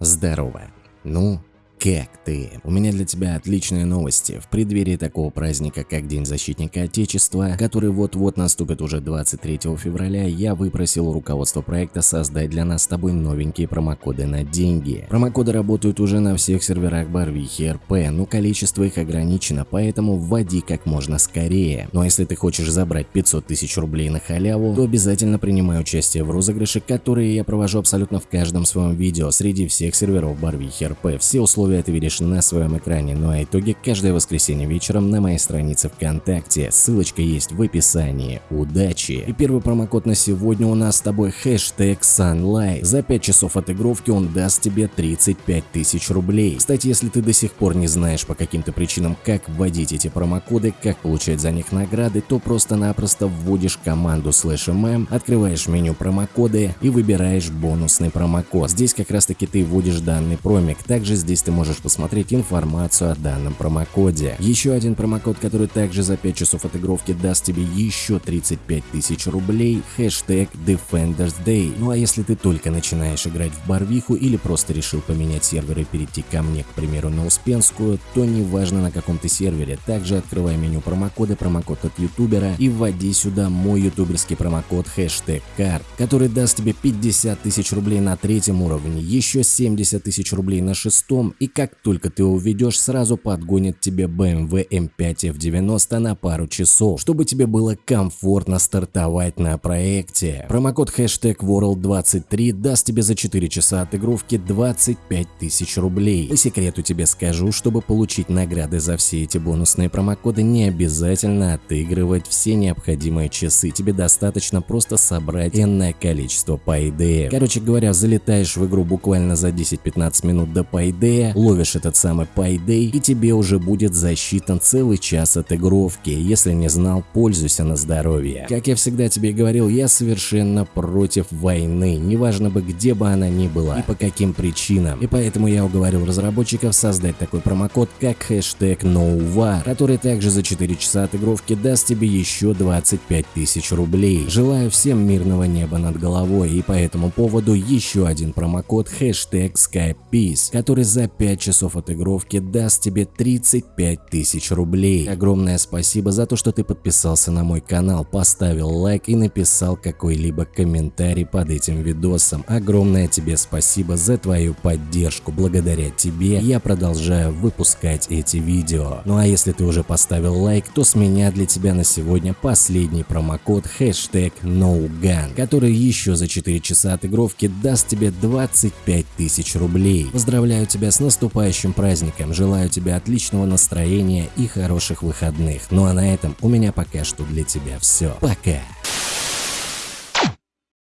Здорово. Ну, как ты? У меня для тебя отличные новости. В преддверии такого праздника, как День защитника Отечества, который вот-вот наступит уже 23 февраля, я выпросил у руководства проекта создать для нас с тобой новенькие промокоды на деньги. Промокоды работают уже на всех серверах Барвихи РП, но количество их ограничено, поэтому вводи как можно скорее. Ну а если ты хочешь забрать 500 тысяч рублей на халяву, то обязательно принимай участие в розыгрыше, которые я провожу абсолютно в каждом своем видео среди всех серверов Барвихи РП. Все условия условия ты видишь на своем экране, ну а итоги каждое воскресенье вечером на моей странице ВКонтакте. Ссылочка есть в описании. Удачи! И первый промокод на сегодня у нас с тобой хэштег Sunlight. За 5 часов отыгровки он даст тебе 35 тысяч рублей. Кстати, если ты до сих пор не знаешь по каким-то причинам, как вводить эти промокоды, как получать за них награды, то просто-напросто вводишь команду slash mm, открываешь меню промокоды и выбираешь бонусный промокод. Здесь как раз таки ты вводишь данный промик. Также здесь ты можешь посмотреть информацию о данном промокоде. Еще один промокод, который также за 5 часов отыгровки даст тебе еще 35 тысяч рублей, хэштег Defenders Day. Ну а если ты только начинаешь играть в Барвиху или просто решил поменять сервер и перейти ко мне, к примеру, на Успенскую, то неважно на каком ты сервере, также открывай меню промокода, промокод от ютубера и вводи сюда мой ютуберский промокод хэштег CARD, который даст тебе 50 тысяч рублей на третьем уровне, еще 70 тысяч рублей на шестом и как только ты уведешь, сразу подгонит тебе BMW M5 F90 на пару часов, чтобы тебе было комфортно стартовать на проекте. Промокод хэштег World23 даст тебе за 4 часа отыгровки 25 тысяч рублей. По секрету тебе скажу, чтобы получить награды за все эти бонусные промокоды, не обязательно отыгрывать все необходимые часы. Тебе достаточно просто собрать энное количество Payday. Короче говоря, залетаешь в игру буквально за 10-15 минут до Payday, ловишь этот самый Payday и тебе уже будет засчитан целый час отыгровки. Если не знал, пользуйся на здоровье. Как я всегда тебе говорил, я совершенно против войны, неважно бы где бы она ни была и по каким причинам. И поэтому я уговорил разработчиков создать такой промокод, как хэштег NoWar, который также за 4 часа отыгровки даст тебе еще 25 тысяч рублей. Желаю всем мирного неба над головой и по этому поводу еще один промокод хэштег SkyPeace, который за 5 5 часов отыгровки даст тебе 35 тысяч рублей. Огромное спасибо за то, что ты подписался на мой канал, поставил лайк и написал какой-либо комментарий под этим видосом. Огромное тебе спасибо за твою поддержку. Благодаря тебе я продолжаю выпускать эти видео. Ну а если ты уже поставил лайк, то с меня для тебя на сегодня последний промокод хэштег NoGun, который еще за 4 часа отыгровки даст тебе 25 тысяч рублей. Поздравляю тебя с наступлением наступающим праздником, желаю тебе отличного настроения и хороших выходных. Ну а на этом у меня пока что для тебя все. Пока!